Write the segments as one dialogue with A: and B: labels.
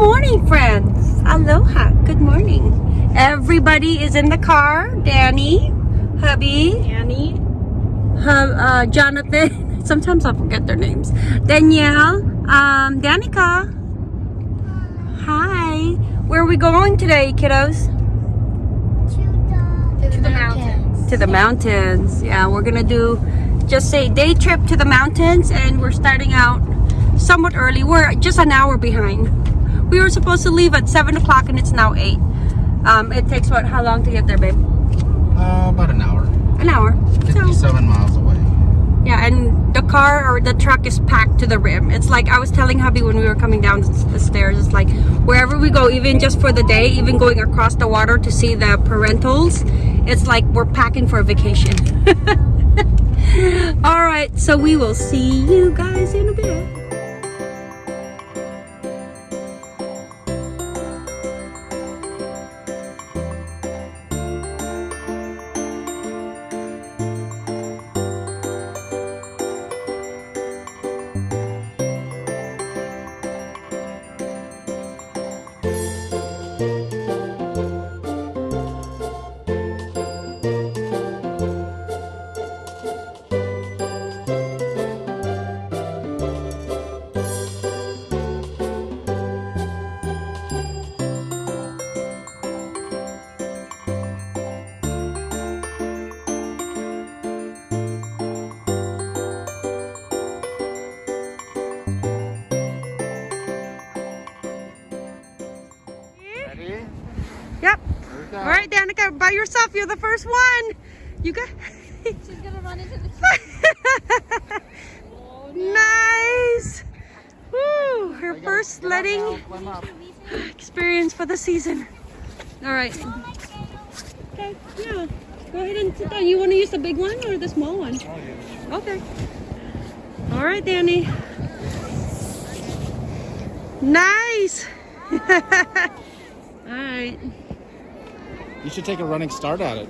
A: morning, friends. Aloha. Good morning. Everybody is in the car. Danny, hubby,
B: Danny,
A: hub, uh, Jonathan. Sometimes I forget their names. Danielle, um, Danica. Hi. Where are we going today, kiddos?
B: To the mountains.
A: To the mountains. Yeah, we're gonna do just a day trip to the mountains, and we're starting out somewhat early. We're just an hour behind. We were supposed to leave at seven o'clock, and it's now eight. Um, it takes what? How long to get there, babe?
C: Uh, about an hour.
A: An hour. So
C: 57 miles away.
A: yeah, and the car or the truck is packed to the rim. It's like I was telling hubby when we were coming down the stairs. It's like wherever we go, even just for the day, even going across the water to see the parentals, it's like we're packing for a vacation. All right, so we will see you guys in a bit. Yourself. You're the first one. You got.
B: She's gonna run into the oh,
A: nice. Woo! Her
C: go.
A: first
C: Get
A: sledding.
C: now, climb up.
A: experience for the season. All right. Okay, yeah. Go ahead and sit down. You want to use the big one or the small one? Okay. All right, Danny. Nice. All right.
C: You should take a running start at it.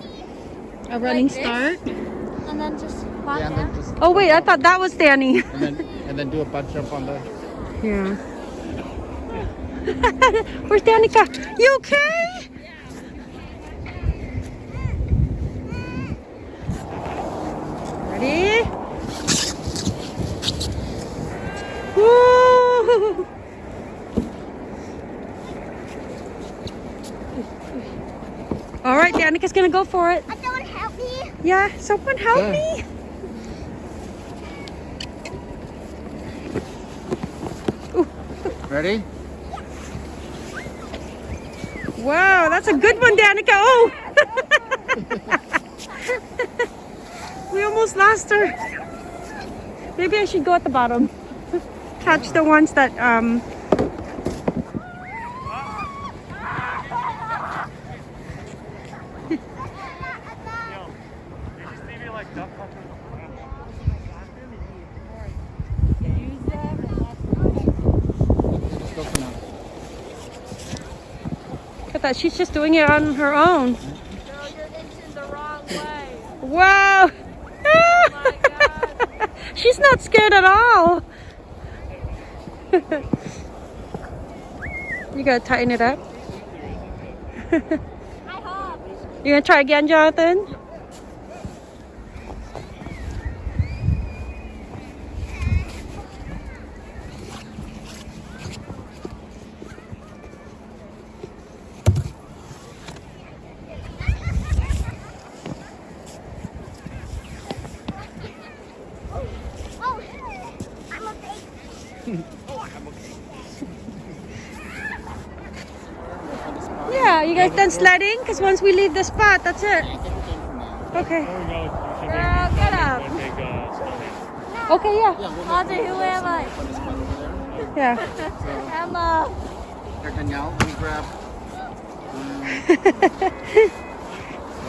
A: A running
B: Like
A: start.
B: And then just walk
C: Yeah, and then just
A: Oh wait, I thought that was Danny.
C: and then and then do a butt jump on the.
A: Yeah. Where's Danica? You okay? Ready? Woo! All right, Danica's gonna go for it.
B: Someone help me.
A: Yeah, someone help
C: Yeah.
A: me.
C: Ready?
A: Wow, that's a good one, Danica. Oh! we almost lost her. Maybe I should go at the bottom. Catch the ones that um
C: Go for now.
A: look at that. She's just doing it on her own.
B: Way.
A: Wow.
B: God.
A: She's not scared at all. you gotta tighten it up. You gonna try again, Jonathan?
B: Oh, I'm okay.
A: You done sledding? Because once we leave the spot, that's it. Okay.
B: Girl, get up.
A: Okay, yeah.
B: Audrey, who am I?
A: Yeah.
B: Emma.
C: Here, Danielle, let me grab.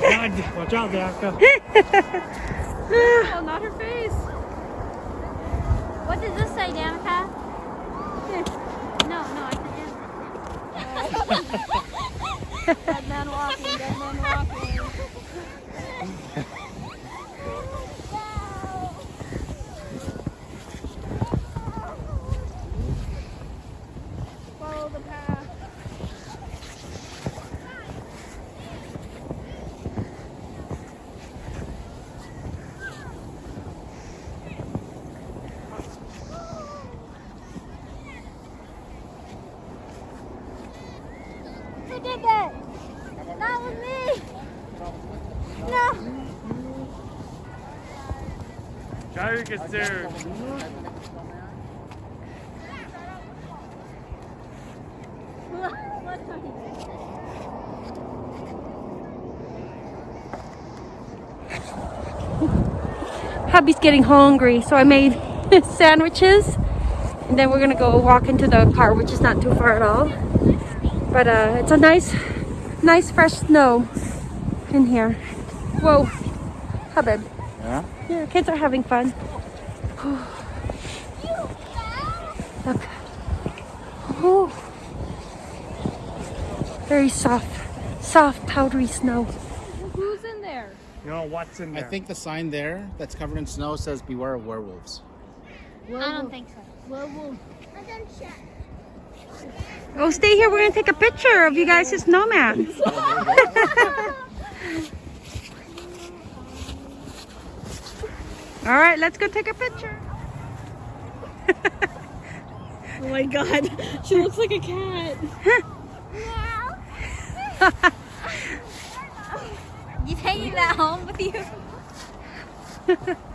D: God, watch out, Danica.
B: Oh, not her face. What does this say, Danica? Dead man walking, dead man walking.
D: Concerned.
A: Hubby's getting hungry, so I made sandwiches. And then we're gonna go walk into the car, which is not too far at all. But uh, it's a nice, nice fresh snow in here. Whoa, Hubbard.
C: Yeah?
A: Yeah, kids are having fun. Very soft, soft, powdery snow.
B: Who's in there?
D: You know what's in there?
C: I think the sign there that's covered in snow says beware of werewolves.
B: I don't think so. Werewolf.
A: Oh, stay here. We're gonna take a picture of you guys as snowman. All right, let's go take a picture.
B: Oh my god, she looks like a cat. you taking that home with you?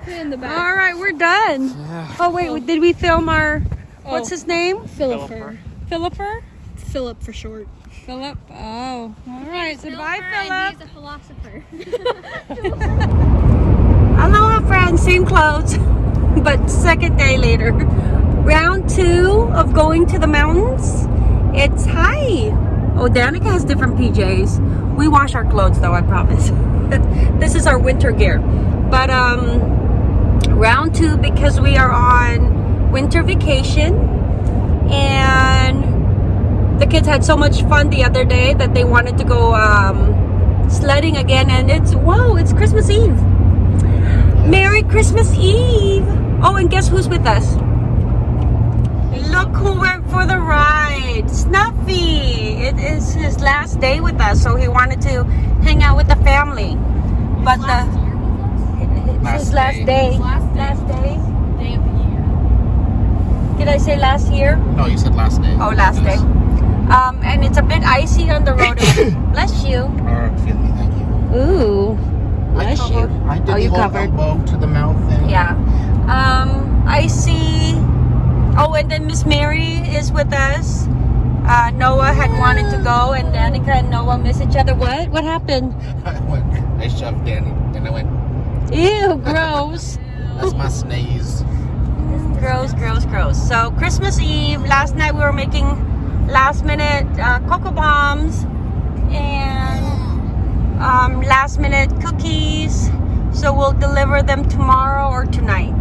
B: In the back.
A: All right, we're done. Oh wait, did we film our? What's
B: Oh.
A: his name?
B: Philipper.
A: Philipper.
B: Philip for short.
A: Philip. Oh, all right. So bye, Philip.
B: he's a philosopher.
A: Aloha, friends. Same clothes, but second day later. Round two of going to the mountains. It's hi. Oh, Danica has different PJs. We wash our clothes though, I promise. this is our winter gear. But um, round two because we are on winter vacation and the kids had so much fun the other day that they wanted to go um, sledding again and it's whoa it's christmas eve merry christmas eve oh and guess who's with us look who went for the ride is his last day with us so he wanted to hang out with the family but the it's
C: Last
A: his last
C: day.
A: day
B: Last day.
A: last day
B: Day of the year.
A: did i say last year
C: No, you said last day.
A: Oh, last day. Um, and it's a bit icy on the road. Bless you.
C: Oh, excuse me, thank you.
A: Ooh.
C: I
A: Bless you.
C: I did
A: Oh,
C: the
A: you
C: whole
A: covered.
C: elbow to the mouth thing.
A: Yeah. Um, I see. Oh, and then Miss Mary is with us. Uh, Noah had wanted to go, and Danica and Noah miss each other. What? What happened?
C: I went. I shoved Danny, and I went.
A: Ew, gross.
C: That's my sneeze.
A: gross, gross, gross. So Christmas Eve, last night we were making last minute uh, cocoa bombs and um, last minute cookies. So we'll deliver them tomorrow or tonight.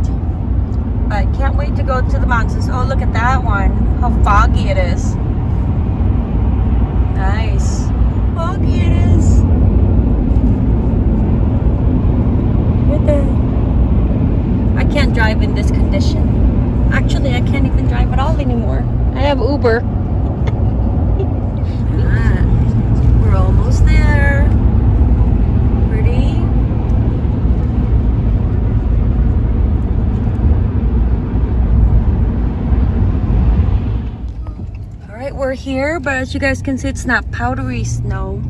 A: But can't wait to go to the mountains. Oh, look at that one. How foggy it is. Nice. Is. What the? I can't drive in this condition. Actually, I can't even drive at all anymore. I have Uber. Ah, we're almost there. Pretty. All right, we're here, but as you guys can see, it's not powdery snow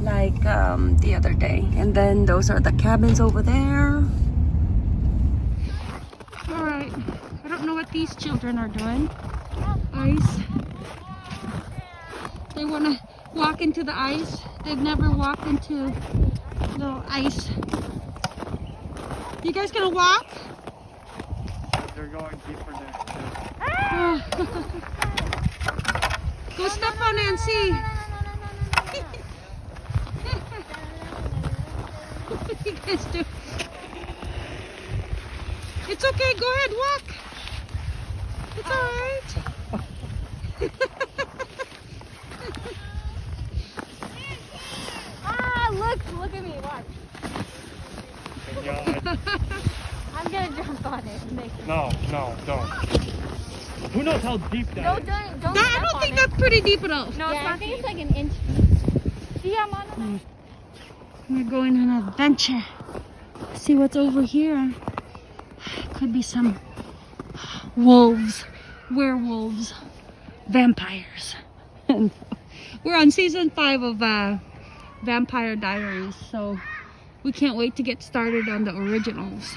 A: like um, the other day. And then those are the cabins over there. All right. I don't know what these children are doing. Ice. They want to walk into the ice. They've never walked into the ice. You guys gonna walk?
D: They're going deeper there.
A: Go step on it and see. what you guys do? It's okay. Go ahead. Walk. It's all right.
B: Ah, look, look at me, watch. I'm gonna jump on it. and Make it.
D: no, no, don't. Who knows how deep that
B: No,
D: is?
B: don't, don't
A: That- I
B: step
A: don't
B: on
A: think that's pretty deep at all.
B: No, yeah, I think it's like an inch deep. See, I'm on it.
A: We're going on an adventure. See what's over here. Could be some wolves, werewolves, vampires. We're on season five of uh, Vampire Diaries, so we can't wait to get started on the originals.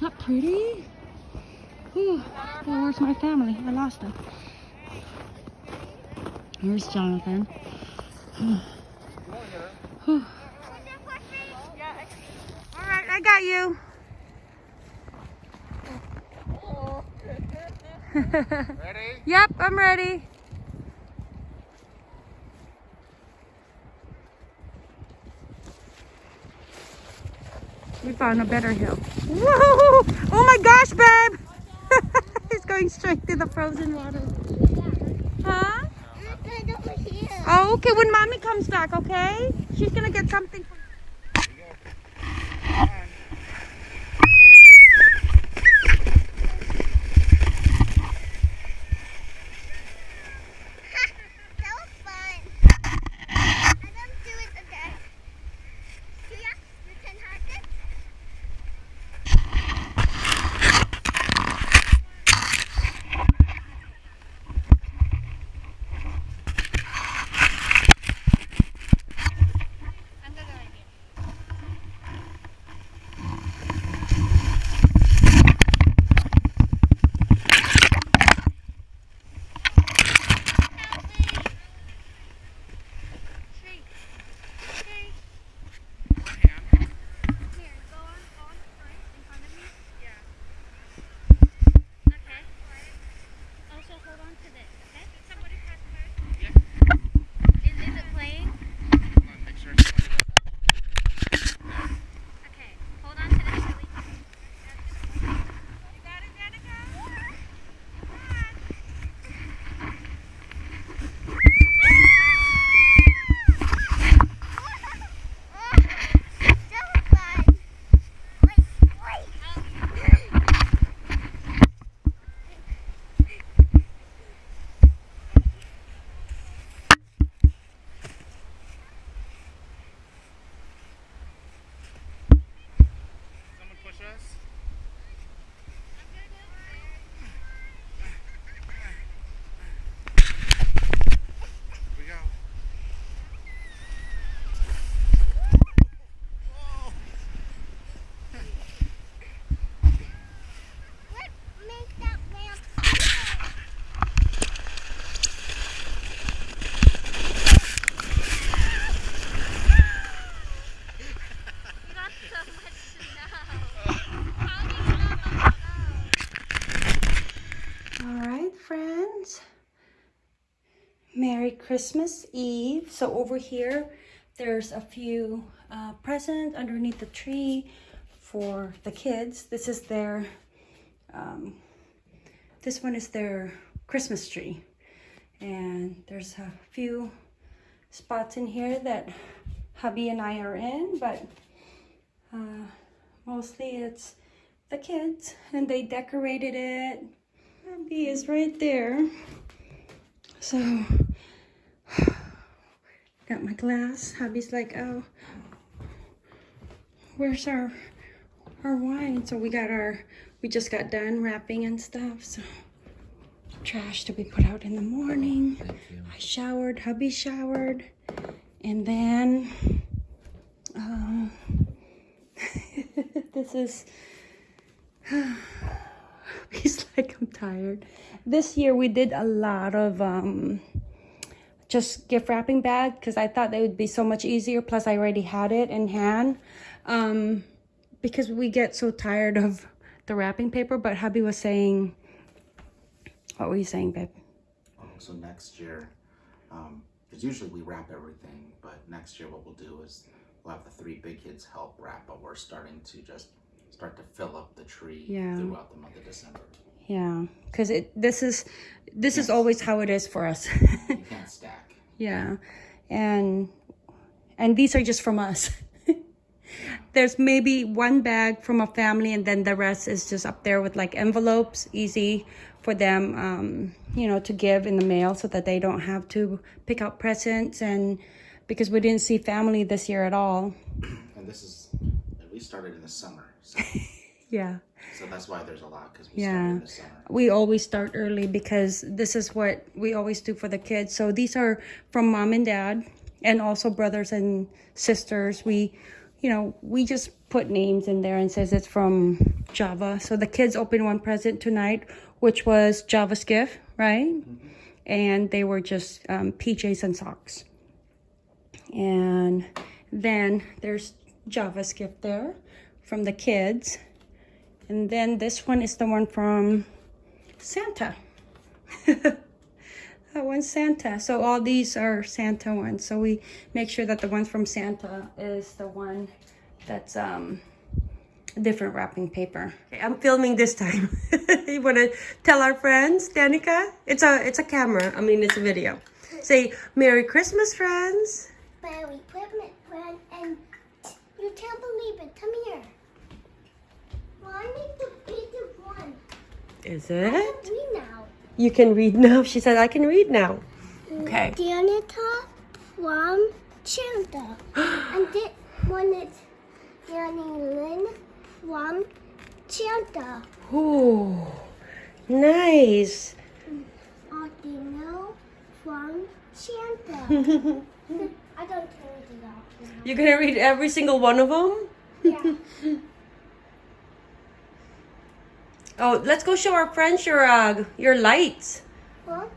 A: Not pretty? Whew. Where's my family? I lost them. Here's Jonathan. Whew. All right, I got you.
C: Ready?
A: Yep, I'm ready. We found a better hill. Whoa! Oh my gosh, babe! Going straight to the frozen water. Huh? Oh, okay. When mommy comes back, okay? She's gonna get something. Christmas Eve. So over here, there's a few uh, presents underneath the tree for the kids. This is their, um, this one is their Christmas tree. And there's a few spots in here that hubby and I are in, but uh, mostly it's the kids and they decorated it. Hubby is right there. So, got my glass. Hubby's like, oh, where's our our wine? So we got our, we just got done wrapping and stuff. So, trash to be put out in the morning. I showered. Hubby showered, and then, um, this is. He's like, I'm tired. This year we did a lot of um, just gift wrapping bag because I thought they would be so much easier. Plus, I already had it in hand um, because we get so tired of the wrapping paper. But hubby was saying, what were you saying, babe?
C: So next year, um, because usually we wrap everything, but next year what we'll do is we'll have the three big kids help wrap, but we're starting to just start to fill up the tree
A: Yeah.
C: throughout the month of December.
A: Yeah, because it this is this is always how it is for us.
C: You can't stack.
A: Yeah. And and these are just from us. There's maybe one bag from a family and then the rest is just up there with like envelopes, easy for them um, you know, to give in the mail so that they don't have to pick out presents and because we didn't see family this year at all.
C: And this is, we started in the summer, so,
A: Yeah.
C: so that's why there's a lot, because we
A: Yeah.
C: started in the summer.
A: we always start early because this is what we always do for the kids. So these are from mom and dad and also brothers and sisters. We, you know, we just put names in there and says it's from Java. So the kids opened one present tonight, which was Java's gift, right? And they were just um, PJs and socks. And then there's Java's gift there from the kids. And then this one is the one from Santa. that one's Santa. So all these are Santa ones. So we make sure that the one from Santa is the one that's um different wrapping paper. Okay, I'm filming this time. you want to tell our friends, Danica? It's a it's a camera. I mean, it's a video. Say Merry Christmas, friends.
E: Merry Christmas, friend. And you can't believe it. Come here. Well, I the biggest one.
A: Is
E: I
A: it?
E: can read now.
A: You can read now. She said I can read now. Okay.
E: Danica from Santa. and this one is Danny Lynn from Santa.
A: Ooh, nice.
E: Audino from Santa. I don't care the option.
A: You're gonna read every single one of them?
E: Yeah.
A: Oh, let's go show our friends your uh, your lights.
E: What?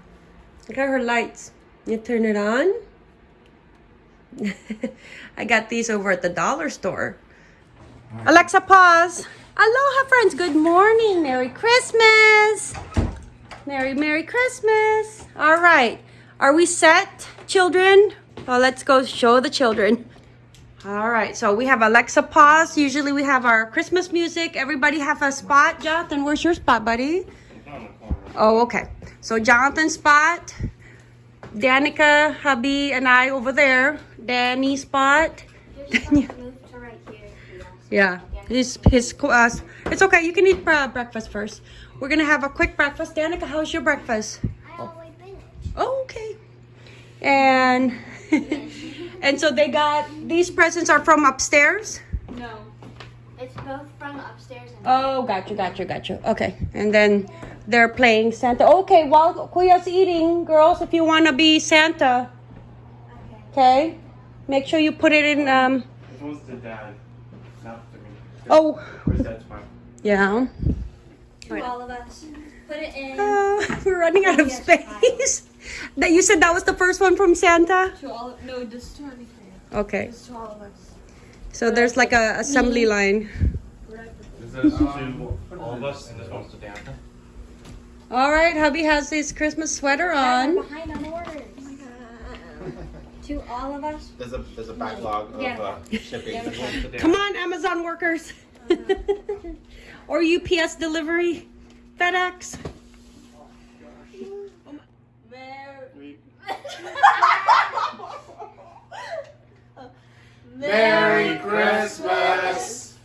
A: Look at her lights. You turn it on. I got these over at the dollar store. Alexa, pause. Aloha, friends. Good morning. Merry Christmas. Merry, Merry Christmas. All right. Are we set, children? Well, let's go show the children. All right. So we have Alexa, pause. Usually we have our Christmas music. Everybody have a spot. Jonathan, where's your spot, buddy? Oh, okay. So Jonathan's spot, Danica, hubby, and I over there. Danny's spot. yeah, his his uh, It's okay. You can eat uh, breakfast first. We're gonna have a quick breakfast. Danica, how's your breakfast?
E: I always finish.
A: Oh, okay. And and so they got these presents are from upstairs.
B: No. It's both from upstairs and
A: Oh, gotcha, gotcha, gotcha. Okay, and then they're playing Santa. Okay, while Kuya's eating, girls, if you want to be Santa, okay, make sure you put it in. Um.
D: This one's the dad, not the me.
A: Oh,
D: Where's dad's part?
A: yeah.
B: to all of us. Put it in
A: Uh, we're running out of space. That you said that was the first one from Santa.
B: to all of, no, just to everything.
A: Okay,
B: Just to all of us.
A: so there's like a assembly line.
D: This is to all of us, and this one's to Danica.
A: All right, hubby has his Christmas sweater on.
B: Behind on orders. to all of us.
C: There's a there's a backlog of
B: Yeah.
C: uh, shipping.
D: This one's to Danica.
A: Come on, Amazon workers. or UPS delivery, FedEx.
C: Merry Christmas.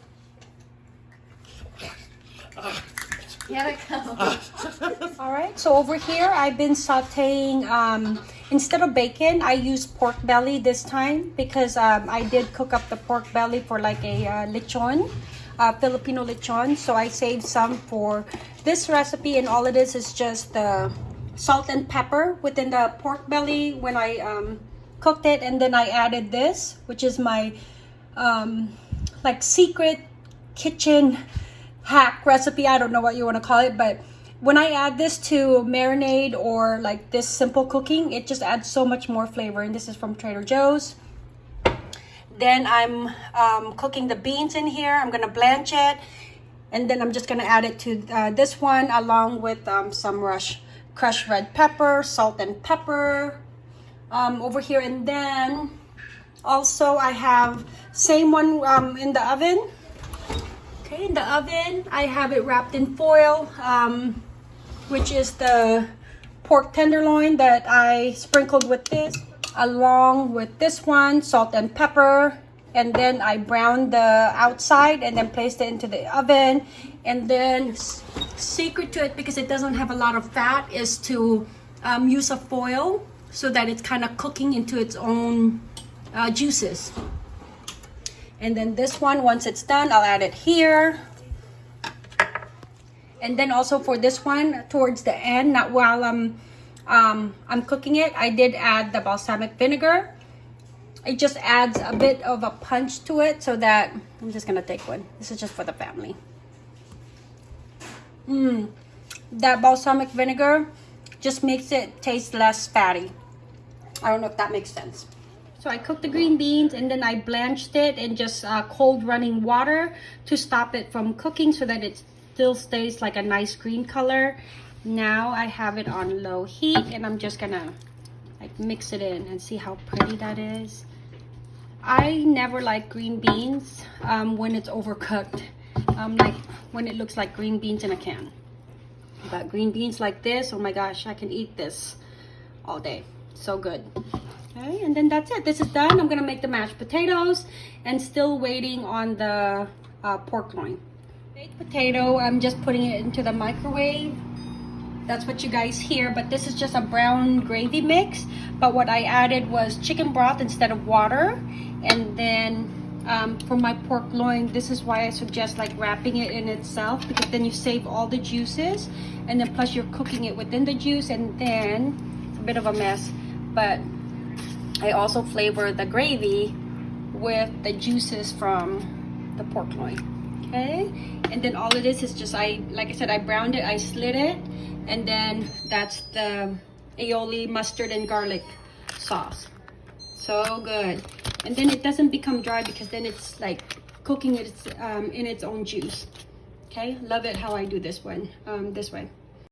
B: Gotta go.
A: All right, so over here I've been sauteing, um, instead of bacon, I use pork belly this time because um, I did cook up the pork belly for like a uh, lechon, uh, Filipino lechon. So I saved some for this recipe and all it is is just the salt and pepper within the pork belly when I um, cooked it. And then I added this, which is my um, like secret kitchen hack recipe. I don't know what you want to call it, but when I add this to marinade or like this simple cooking, it just adds so much more flavor. And this is from Trader Joe's. Then I'm um, cooking the beans in here. I'm gonna blanch it, and then I'm just gonna add it to uh, this one along with um, some rush, crushed red pepper, salt and pepper um, over here, and then also I have same one um, in the oven. Okay, in the oven, I have it wrapped in foil, um, which is the pork tenderloin that I sprinkled with this, along with this one, salt and pepper. And then I browned the outside and then placed it into the oven. And then secret to it, because it doesn't have a lot of fat, is to um, use a foil so that it's kind of cooking into its own uh, juices. And then this one, once it's done, I'll add it here. And then also for this one, towards the end, not while I'm, um, I'm cooking it, I did add the balsamic vinegar. it just adds a bit of a punch to it so that I'm just gonna take one. This is just for the family. Mmm, that balsamic vinegar just makes it taste less fatty. I don't know if that makes sense. So I cooked the green beans and then I blanched it in just uh, cold running water to stop it from cooking so that it still stays like a nice green color. Now I have it on low heat and I'm just gonna like mix it in and see how pretty that is. I never like green beans um, when it's overcooked, um, like when it looks like green beans in a can. But green beans like this, oh my gosh, I can eat this all day. So good. Okay, and then that's it. This is done. I'm gonna make the mashed potatoes and still waiting on the uh, pork loin. Baked potato, I'm just putting it into the microwave. That's what you guys hear, but this is just a brown gravy mix. But what I added was chicken broth instead of water. And then um, for my pork loin, this is why I suggest like wrapping it in itself because then you save all the juices. And then plus you're cooking it within the juice and then it's a bit of a mess. But I also flavor the gravy with the juices from the pork loin. Okay, and then all of this is just I, like I said, I browned it, I slid it, and then that's the aioli mustard and garlic sauce. So good, and then it doesn't become dry because then it's like cooking it um, in its own juice. Okay, love it how I do this one um, this way.